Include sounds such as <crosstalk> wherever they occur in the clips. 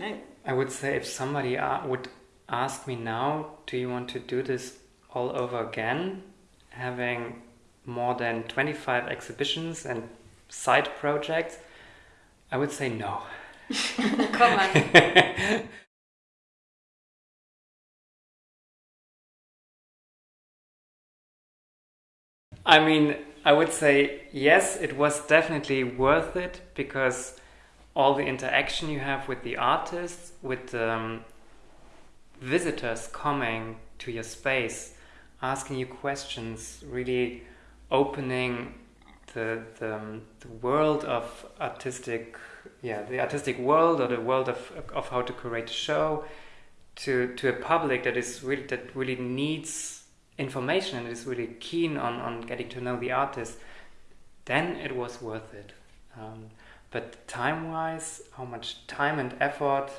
I would say if somebody uh, would ask me now, do you want to do this all over again? Having more than 25 exhibitions and side projects, I would say no. <laughs> Come on. I mean, I would say yes, <laughs> it was definitely worth it because all the interaction you have with the artists, with um, visitors coming to your space, asking you questions, really opening the, the, um, the world of artistic, yeah, the artistic world or the world of, of how to create a show to, to a public that is really, that really needs information and is really keen on, on getting to know the artist, then it was worth it. Um, but time wise, how much time and effort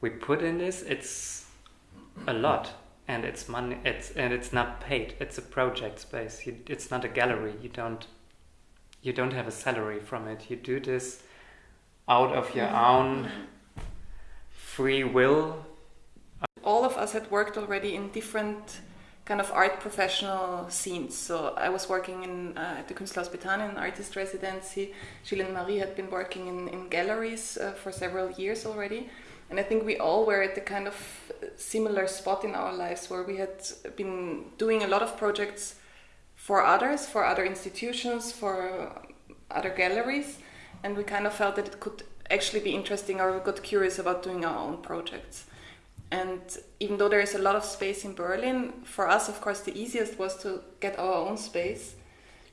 we put in this, it's a lot. And it's money. It's and it's not paid. It's a project space. You, it's not a gallery. You don't. You don't have a salary from it. You do this out of your own free will. All of us had worked already in different kind of art professional scenes. So I was working in uh, at the Künstlerhaus Bethanien, artist residency. And Marie had been working in, in galleries uh, for several years already. And I think we all were at the kind of similar spot in our lives where we had been doing a lot of projects for others, for other institutions, for other galleries. And we kind of felt that it could actually be interesting or we got curious about doing our own projects. And even though there is a lot of space in Berlin, for us, of course, the easiest was to get our own space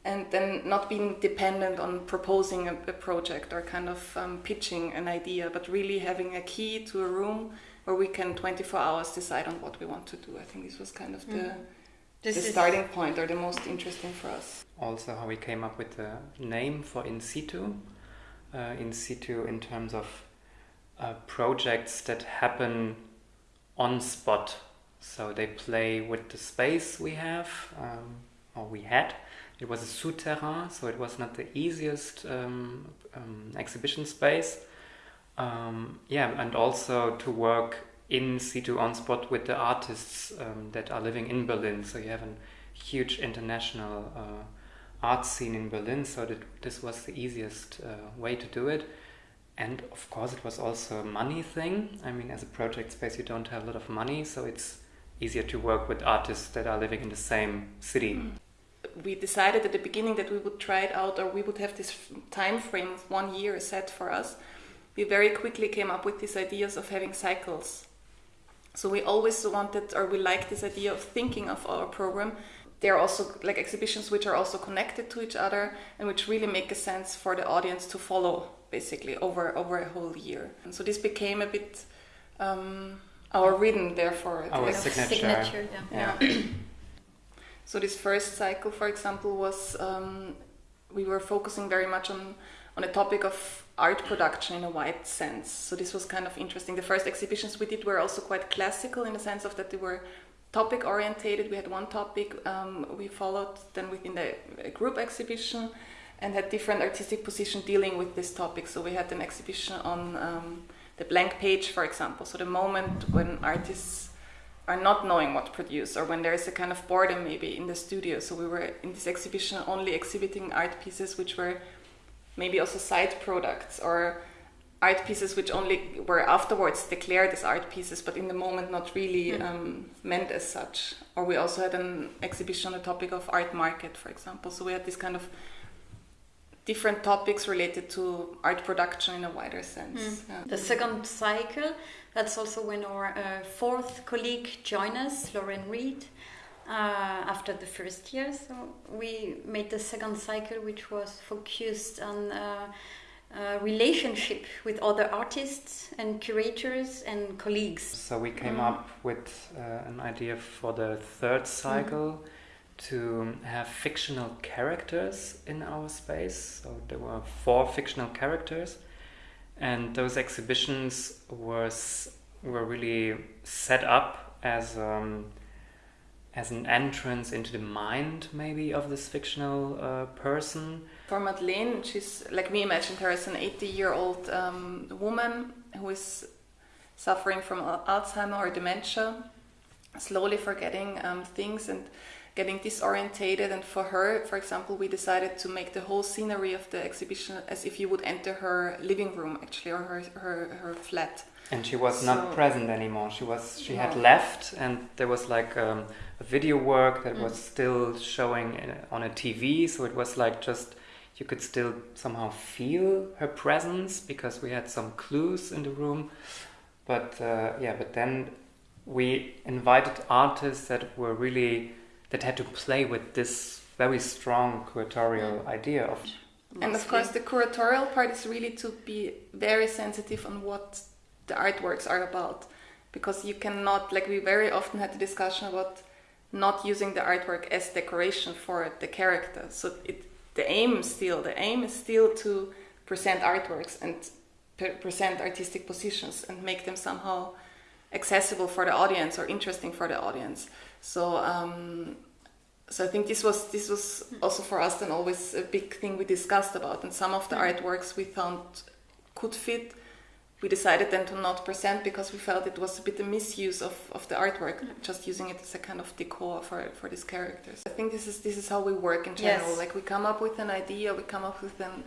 and then not being dependent on proposing a, a project or kind of um, pitching an idea, but really having a key to a room where we can 24 hours decide on what we want to do. I think this was kind of the, the starting point or the most interesting for us. Also, how we came up with the name for in situ. Uh, in situ, in terms of uh, projects that happen on spot. So they play with the space we have, um, or we had. It was a souterrain, so it was not the easiest um, um, exhibition space. Um, yeah, and also to work in situ on spot with the artists um, that are living in Berlin. So you have a huge international uh, art scene in Berlin, so that this was the easiest uh, way to do it and of course it was also a money thing. I mean as a project space you don't have a lot of money so it's easier to work with artists that are living in the same city. Mm. we decided at the beginning that we would try it out or we would have this time frame of one year set for us. We very quickly came up with these ideas of having cycles. So we always wanted or we liked this idea of thinking of our program there are also like exhibitions which are also connected to each other and which really make a sense for the audience to follow basically over over a whole year. And so this became a bit um, our rhythm, therefore. Our signature. signature. yeah. yeah. so this first cycle, for example, was um, we were focusing very much on on a topic of art production in a wide sense. So this was kind of interesting. The first exhibitions we did were also quite classical in the sense of that they were topic orientated. We had one topic um, we followed then within the group exhibition and had different artistic position dealing with this topic. So we had an exhibition on um, the blank page, for example. So the moment when artists are not knowing what to produce or when there is a kind of boredom maybe in the studio. So we were in this exhibition only exhibiting art pieces which were maybe also side products or art pieces which only were afterwards declared as art pieces but in the moment not really mm. um, meant as such. Or we also had an exhibition on the topic of art market, for example. So we had this kind of different topics related to art production in a wider sense. Mm. Yeah. The second cycle, that's also when our uh, fourth colleague joined us, Lauren Reed, uh, after the first year. So we made the second cycle, which was focused on uh, uh relationship with other artists and curators and colleagues. So we came mm. up with uh, an idea for the third cycle. Mm to have fictional characters in our space. So there were four fictional characters, and those exhibitions was were really set up as um, as an entrance into the mind, maybe of this fictional uh, person. For Madeleine, she's like we imagined her as an 80-year-old um, woman who is suffering from Alzheimer or dementia, slowly forgetting um, things and getting disorientated. And for her, for example, we decided to make the whole scenery of the exhibition as if you would enter her living room, actually, or her her, her flat. And she was So- not present anymore. She was she had left, and there was like um, a video work that Mm. was still showing on a TV. So it was like just you could still somehow feel her presence because we had some clues in the room. But uh, yeah, but then we invited artists that were really that had to play with this very strong curatorial idea of And of course, the curatorial part is really to be very sensitive on what the artworks are about, because you cannot like we very often had the discussion about not using the artwork as decoration for the character. So it the aim still the aim is still to present artworks and pre- present artistic positions and make them somehow accessible for the audience or interesting for the audience. So um, so I think this was this was also for us then always a big thing we discussed about, and some of the artworks we found could fit. We decided then to not present because we felt it was a bit a misuse of, of the artwork, just using it as a kind of decor for, for these characters. I think this is this is how we work in general. Yes. Like we come up with an idea, we come up with an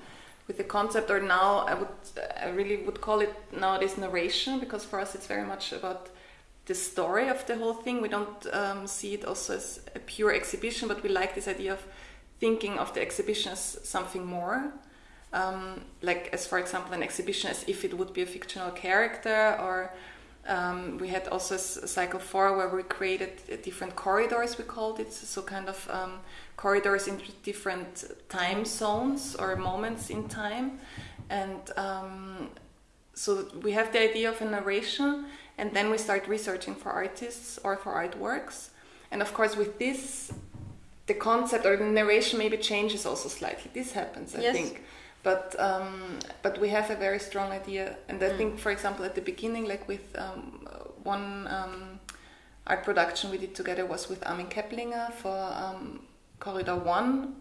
with a concept, or now I would I really would call it nowadays narration because for us it's very much about the story of the whole thing. We don't um, see it also as a pure exhibition, but we like this idea of thinking of the exhibition as something more. Um, like, as for example, an exhibition as if it would be a fictional character, or um, we had also cycle four where we created uh, different corridors, we called it, so kind of um, corridors in different time zones or moments in time. And um, so we have the idea of a narration and then we start researching for artists or for artworks and of course with this the concept or the narration maybe changes also slightly this happens i Yes. think but um, but we have a very strong idea and i Mm. think for example at the beginning like with um, one um, art production we did together was with armin keplinger for um, corridor 1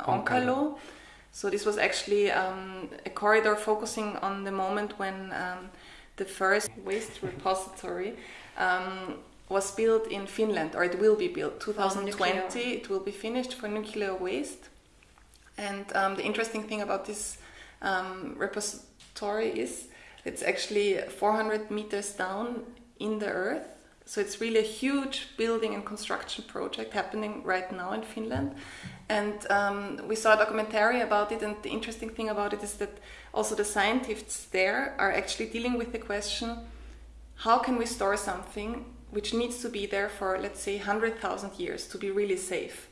Onkalo. so this was actually um, a corridor focusing on the moment when um, the first waste repository um, was built in Finland, or it will be built. 2020, nuclear. it will be finished for nuclear waste. And um, the interesting thing about this um, repository is it's actually 400 meters down in the earth. So it's really a huge building and construction project happening right now in Finland. And um, we saw a documentary about it, and the interesting thing about it is that also the scientists there are actually dealing with the question how can we store something which needs to be there for, let's say, 100,000 years to be really safe?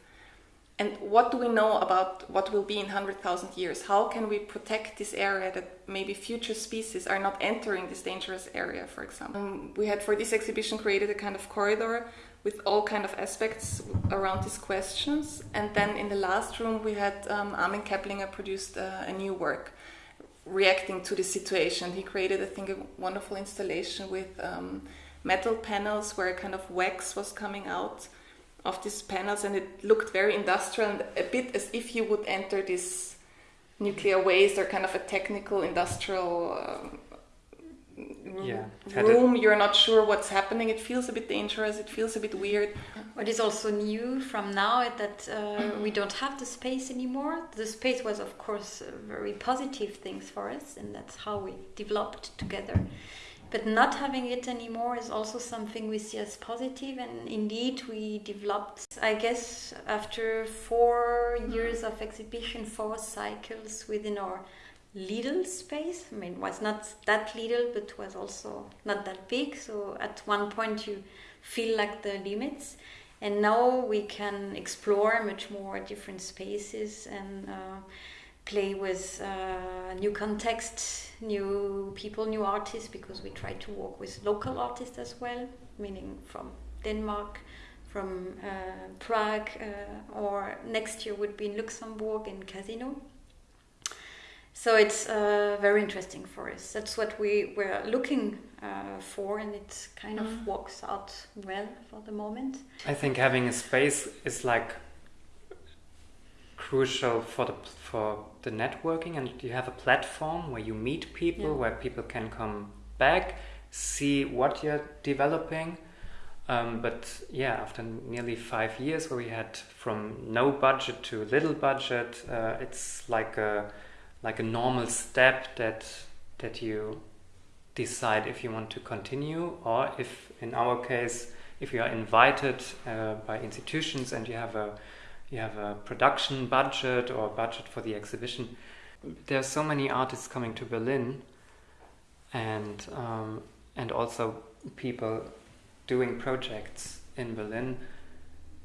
And what do we know about what will be in 100,000 years? How can we protect this area that maybe future species are not entering this dangerous area, for example? Um, we had for this exhibition created a kind of corridor with all kind of aspects around these questions. And then in the last room, we had um, Armin Keplinger produced uh, a new work reacting to the situation. He created, I think, a wonderful installation with um, metal panels where a kind of wax was coming out of these panels, and it looked very industrial and a bit as if you would enter this nuclear waste or kind of a technical industrial um, Yeah, it a- room. You're not sure what's happening. It feels a bit dangerous. It feels a bit weird. What is also new from now is that uh, we don't have the space anymore. The space was, of course, uh, very positive things for us, and that's how we developed together. But not having it anymore is also something we see as positive, and indeed we developed. I guess after four years of exhibition, four cycles within our little space. I mean, it was not that little, but was also not that big. So at one point you feel like the limits. And now we can explore much more different spaces and uh, play with uh, new context, new people, new artists, because we try to work with local artists as well, meaning from Denmark, from uh, Prague, uh, or next year would be in Luxembourg in Casino. So it's uh, very interesting for us. That's what we were looking uh, for, and it kind of Mhm. works out well for the moment. I think having a space is like crucial for the for the networking, and you have a platform where you meet people, Yeah. where people can come back, see what you're developing. Um, but yeah, after nearly five years, where we had from no budget to little budget, uh, it's like a like a normal step that that you decide if you want to continue or if, in our case, if you are invited uh, by institutions and you have a you have a production budget or budget for the exhibition. There are so many artists coming to Berlin, and um, and also people doing projects in Berlin.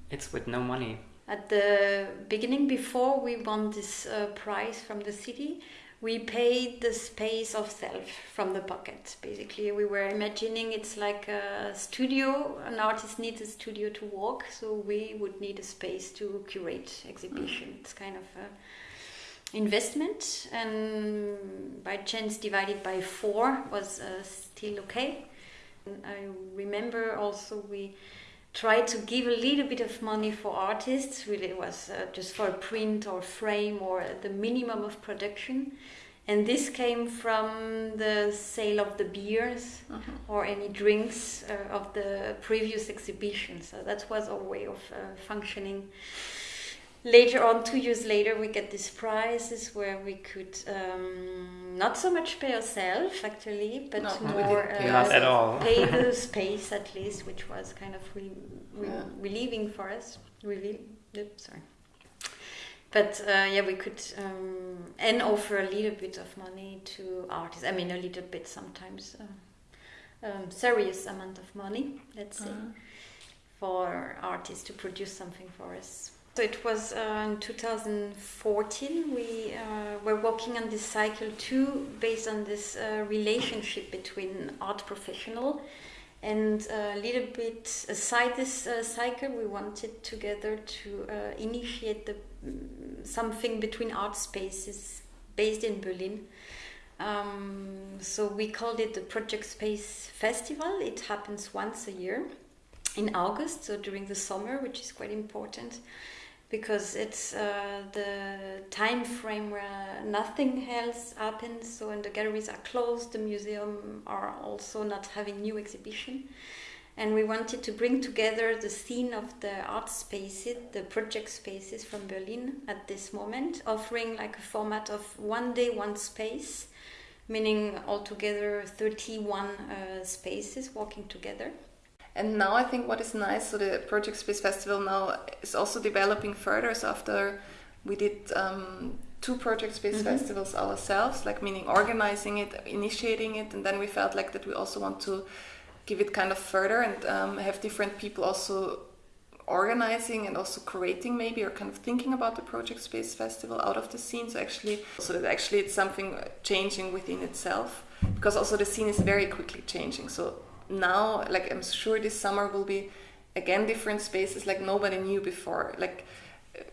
It's with no money. At the beginning, before we won this uh, prize from the city, we paid the space of self from the pocket. Basically we were imagining it's like a studio an artist needs a studio to work so we would need a space to curate exhibition. Mm. it's kind of a investment and by chance divided by four was uh, still okay. And i remember also we tried to give a little bit of money for artists. Really, it was uh, just for a print or frame or the minimum of production. And this came from the sale of the beers uh-huh. or any drinks uh, of the previous exhibition. So that was our way of uh, functioning. Later on, two years later, we get these prizes where we could um, not so much pay ourselves actually, but no, more uh, not at all. <laughs> pay the <laughs> space at least, which was kind of re- re- yeah. relieving for us. Sorry. But uh, yeah, we could um, and offer a little bit of money to artists. I mean, a little bit sometimes, uh, um, serious amount of money, let's say, uh-huh. for artists to produce something for us. So it was uh, in 2014 we uh, were working on this cycle two, based on this uh, relationship between art professional and a little bit aside this uh, cycle, we wanted together to uh, initiate the, mm, something between art spaces based in Berlin. Um, so we called it the Project Space Festival. It happens once a year in August, so during the summer, which is quite important because it's uh, the time frame where nothing else happens. So when the galleries are closed, the museum are also not having new exhibition. And we wanted to bring together the scene of the art spaces, the project spaces from Berlin at this moment, offering like a format of one day, one space, meaning altogether 31 uh, spaces working together. And now I think what is nice, so the Project Space Festival now is also developing further. So after we did um, two Project Space mm-hmm. festivals ourselves, like meaning organizing it, initiating it, and then we felt like that we also want to give it kind of further and um, have different people also organizing and also creating maybe or kind of thinking about the project space festival out of the scene so actually so that actually it's something changing within itself because also the scene is very quickly changing so now like i'm sure this summer will be again different spaces like nobody knew before like uh,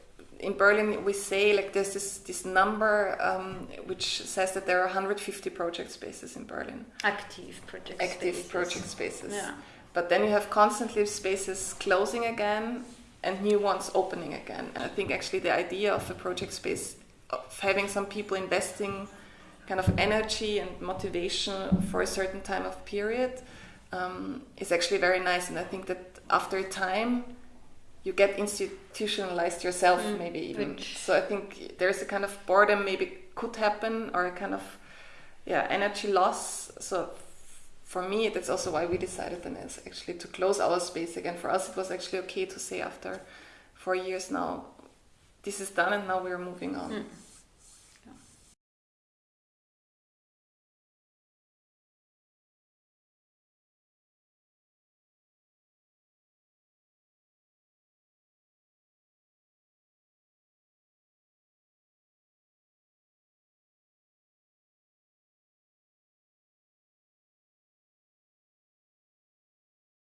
in berlin we say like there's this this number um, which says that there are 150 project spaces in berlin active project active spaces. project spaces yeah. but then you have constantly spaces closing again and new ones opening again and i think actually the idea of a project space of having some people investing kind of energy and motivation for a certain time of period um, is actually very nice. And I think that after a time, you get institutionalized yourself, mm, maybe even. Which... So I think there's a kind of boredom maybe could happen, or a kind of yeah energy loss. So for me, that's also why we decided then is actually to close our space again. For us, it was actually okay to say after four years now, this is done, and now we're moving on. Mm.